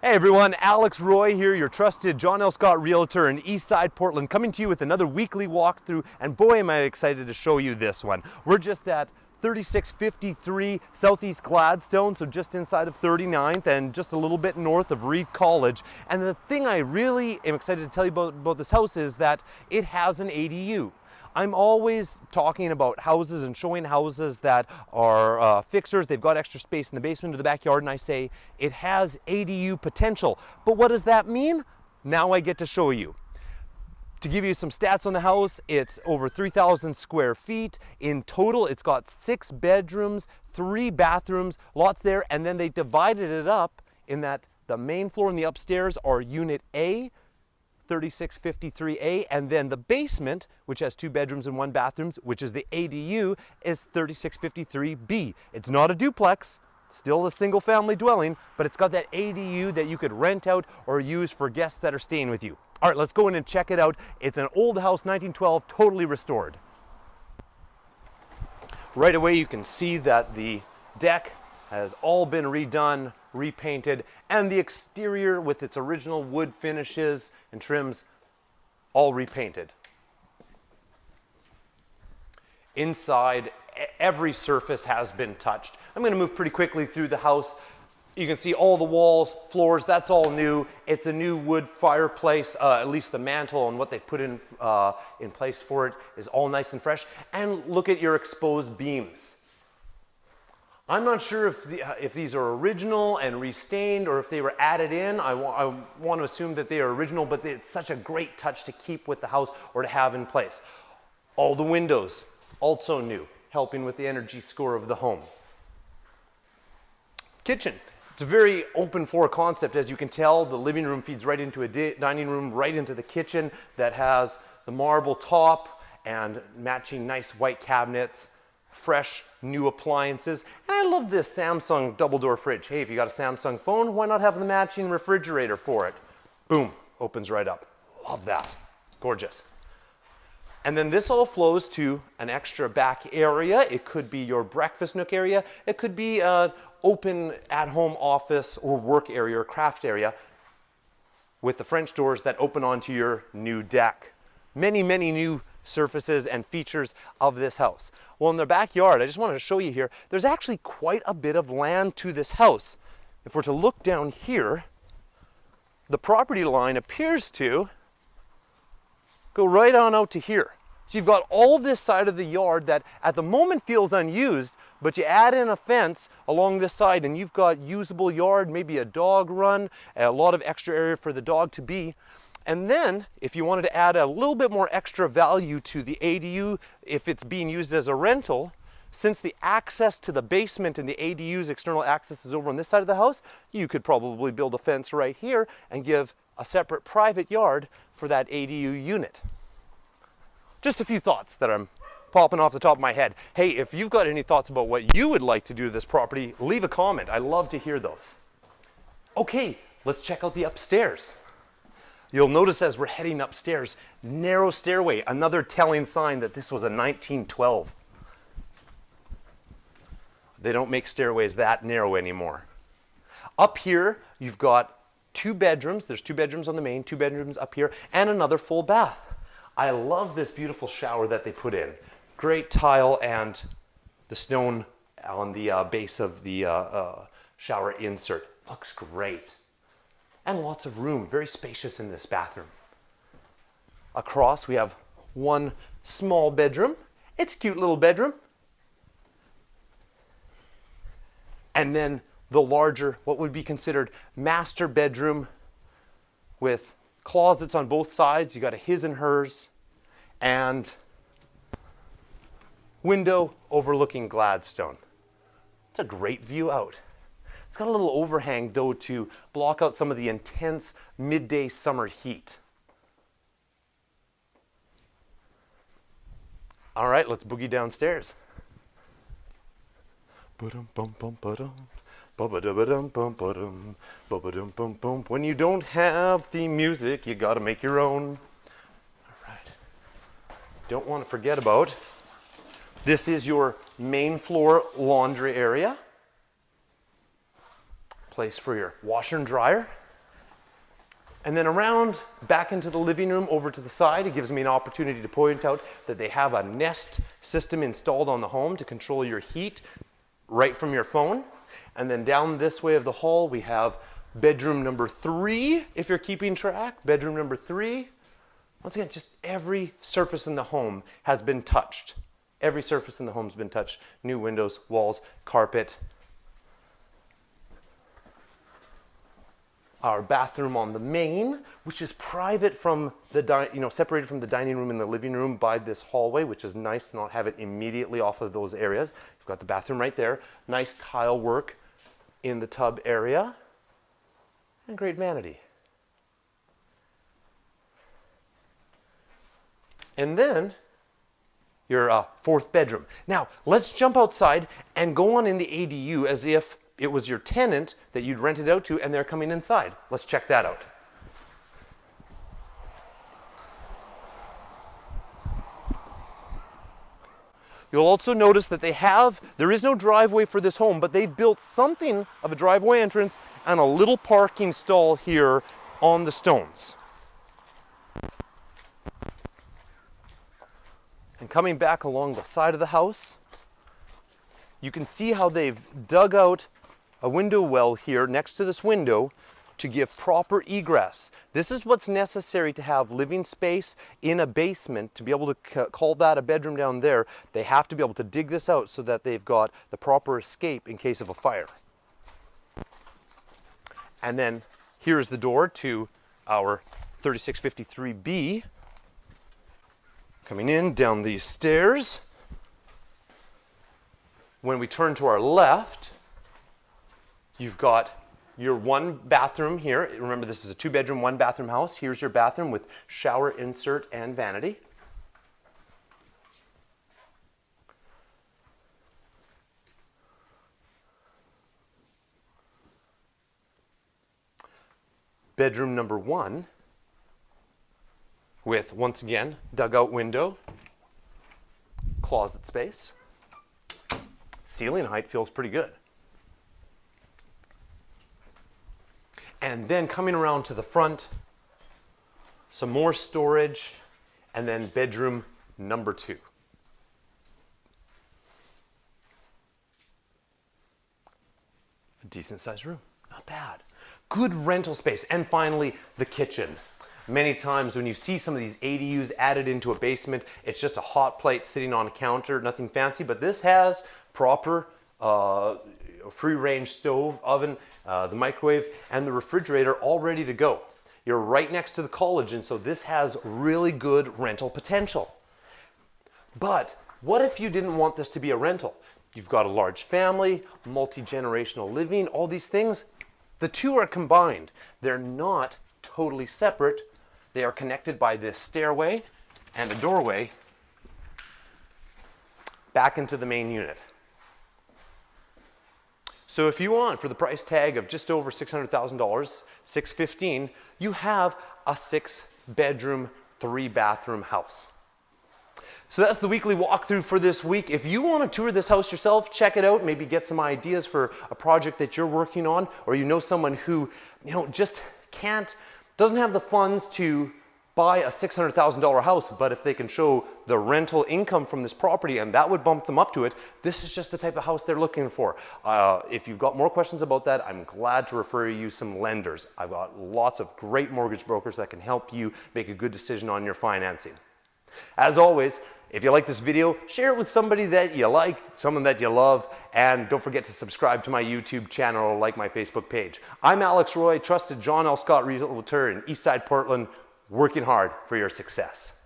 Hey everyone, Alex Roy here, your trusted John L. Scott Realtor in Eastside Portland, coming to you with another weekly walkthrough, and boy am I excited to show you this one. We're just at 3653 Southeast Gladstone, so just inside of 39th and just a little bit north of Reed College. And the thing I really am excited to tell you about, about this house is that it has an ADU. I'm always talking about houses and showing houses that are uh, fixers. They've got extra space in the basement or the backyard, and I say it has ADU potential. But what does that mean? Now I get to show you. To give you some stats on the house, it's over 3,000 square feet. In total, it's got six bedrooms, three bathrooms, lots there, and then they divided it up in that the main floor and the upstairs are Unit A, 3653A, and then the basement, which has two bedrooms and one bathrooms, which is the ADU, is 3653B. It's not a duplex, still a single family dwelling, but it's got that ADU that you could rent out or use for guests that are staying with you. All right, let's go in and check it out. It's an old house, 1912, totally restored. Right away you can see that the deck has all been redone, repainted, and the exterior with its original wood finishes and trims all repainted. Inside, every surface has been touched. I'm going to move pretty quickly through the house. You can see all the walls, floors, that's all new. It's a new wood fireplace, uh, at least the mantle and what they've put in, uh, in place for it is all nice and fresh. And look at your exposed beams. I'm not sure if, the, uh, if these are original and restained or if they were added in. I, wa I want to assume that they are original, but it's such a great touch to keep with the house or to have in place. All the windows, also new, helping with the energy score of the home. Kitchen. It's a very open floor concept. As you can tell, the living room feeds right into a dining room, right into the kitchen that has the marble top and matching nice white cabinets fresh new appliances. And I love this Samsung double door fridge. Hey, if you got a Samsung phone, why not have the matching refrigerator for it? Boom, opens right up. Love that. Gorgeous. And then this all flows to an extra back area. It could be your breakfast nook area. It could be an open at-home office or work area or craft area with the French doors that open onto your new deck. Many, many new surfaces and features of this house. Well, in the backyard, I just wanted to show you here, there's actually quite a bit of land to this house. If we're to look down here, the property line appears to go right on out to here. So you've got all this side of the yard that at the moment feels unused, but you add in a fence along this side and you've got usable yard, maybe a dog run, a lot of extra area for the dog to be. And then if you wanted to add a little bit more extra value to the ADU, if it's being used as a rental, since the access to the basement and the ADU's external access is over on this side of the house, you could probably build a fence right here and give a separate private yard for that ADU unit. Just a few thoughts that I'm popping off the top of my head. Hey, if you've got any thoughts about what you would like to do to this property, leave a comment. I love to hear those. Okay, let's check out the upstairs. You'll notice as we're heading upstairs, narrow stairway, another telling sign that this was a 1912. They don't make stairways that narrow anymore. Up here, you've got two bedrooms. There's two bedrooms on the main, two bedrooms up here, and another full bath. I love this beautiful shower that they put in. Great tile and the stone on the uh, base of the uh, uh, shower insert. Looks great and lots of room, very spacious in this bathroom. Across we have one small bedroom. It's a cute little bedroom. And then the larger, what would be considered master bedroom with closets on both sides. You got a his and hers and window overlooking Gladstone. It's a great view out. It's got a little overhang though to block out some of the intense midday summer heat. All right, let's boogie downstairs. When you don't have the music, you gotta make your own. All right. Don't want to forget about, this is your main floor laundry area place for your washer and dryer. And then around back into the living room over to the side, it gives me an opportunity to point out that they have a Nest system installed on the home to control your heat right from your phone. And then down this way of the hall, we have bedroom number three, if you're keeping track, bedroom number three. Once again, just every surface in the home has been touched. Every surface in the home's been touched. New windows, walls, carpet. Our bathroom on the main, which is private from the, you know, separated from the dining room and the living room by this hallway, which is nice to not have it immediately off of those areas. You've got the bathroom right there. Nice tile work in the tub area. And great vanity. And then your uh, fourth bedroom. Now, let's jump outside and go on in the ADU as if it was your tenant that you'd rented out to and they're coming inside. Let's check that out. You'll also notice that they have, there is no driveway for this home, but they've built something of a driveway entrance and a little parking stall here on the stones. And coming back along the side of the house, you can see how they've dug out a window well here next to this window to give proper egress. This is what's necessary to have living space in a basement to be able to call that a bedroom down there. They have to be able to dig this out so that they've got the proper escape in case of a fire. And then here's the door to our 3653B. Coming in down these stairs. When we turn to our left, you've got your one bathroom here. Remember, this is a two bedroom, one bathroom house. Here's your bathroom with shower insert and vanity. Bedroom number one with, once again, dugout window, closet space. Ceiling height feels pretty good. And then coming around to the front, some more storage, and then bedroom number two. A decent sized room, not bad. Good rental space. And finally, the kitchen. Many times when you see some of these ADUs added into a basement, it's just a hot plate sitting on a counter, nothing fancy, but this has proper uh, free range stove, oven, uh, the microwave, and the refrigerator all ready to go. You're right next to the college, and so this has really good rental potential. But what if you didn't want this to be a rental? You've got a large family, multi-generational living, all these things. The two are combined. They're not totally separate. They are connected by this stairway and a doorway back into the main unit. So if you want, for the price tag of just over $600,000, 615, you have a six bedroom, three bathroom house. So that's the weekly walkthrough for this week. If you want to tour this house yourself, check it out, maybe get some ideas for a project that you're working on, or you know someone who, you know, just can't doesn't have the funds to buy a $600,000 house, but if they can show the rental income from this property and that would bump them up to it, this is just the type of house they're looking for. Uh, if you've got more questions about that, I'm glad to refer you some lenders. I've got lots of great mortgage brokers that can help you make a good decision on your financing. As always, if you like this video, share it with somebody that you like, someone that you love, and don't forget to subscribe to my YouTube channel or like my Facebook page. I'm Alex Roy, trusted John L. Scott Realtor in Eastside Portland, working hard for your success.